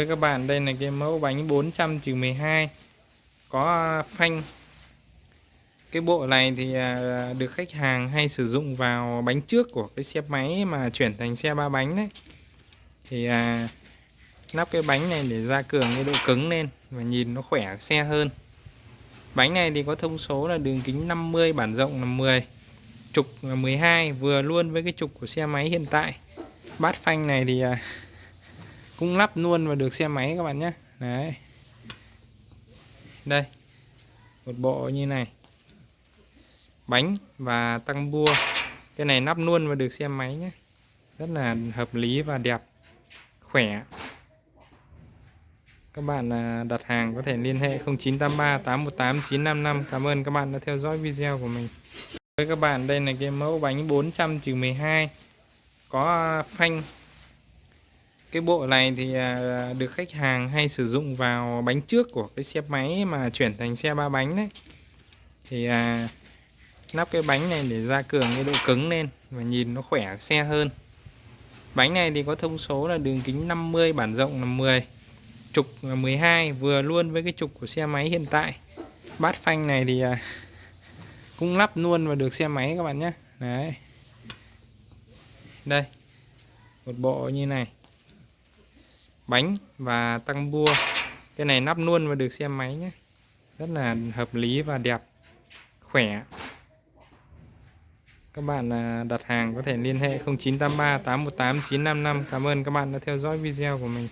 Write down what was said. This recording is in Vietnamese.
Với các bạn đây là cái mẫu bánh 400-12 có à, phanh. Cái bộ này thì à, được khách hàng hay sử dụng vào bánh trước của cái xe máy mà chuyển thành xe ba bánh đấy. Thì à, nắp cái bánh này để gia cường cái độ cứng lên và nhìn nó khỏe xe hơn. Bánh này thì có thông số là đường kính 50 bản rộng là 10 trục là 12 vừa luôn với cái trục của xe máy hiện tại. Bát phanh này thì à, cũng lắp luôn và được xe máy các bạn nhé. Đấy. Đây. Một bộ như này. Bánh và tăng bua. Cái này nắp luôn và được xe máy nhé. Rất là hợp lý và đẹp. Khỏe. Các bạn à, đặt hàng có thể liên hệ 0983 818 955 cảm ơn các bạn đã theo dõi video của mình. Với các bạn, đây là cái mẫu bánh 400-12 có phanh cái bộ này thì à, được khách hàng hay sử dụng vào bánh trước của cái xe máy mà chuyển thành xe ba bánh đấy. Thì à, nắp cái bánh này để gia cường cái độ cứng lên và nhìn nó khỏe xe hơn. Bánh này thì có thông số là đường kính 50 bản rộng là 10 trục là 12 vừa luôn với cái trục của xe máy hiện tại. Bát phanh này thì à, cũng lắp luôn vào được xe máy các bạn nhé. Đấy. Đây một bộ như này bánh và tăng bua. Cái này nắp luôn và được xe máy nhé. Rất là hợp lý và đẹp, khỏe. Các bạn à, đặt hàng có thể liên hệ 0983 818 955 cảm ơn các bạn đã theo dõi video của mình.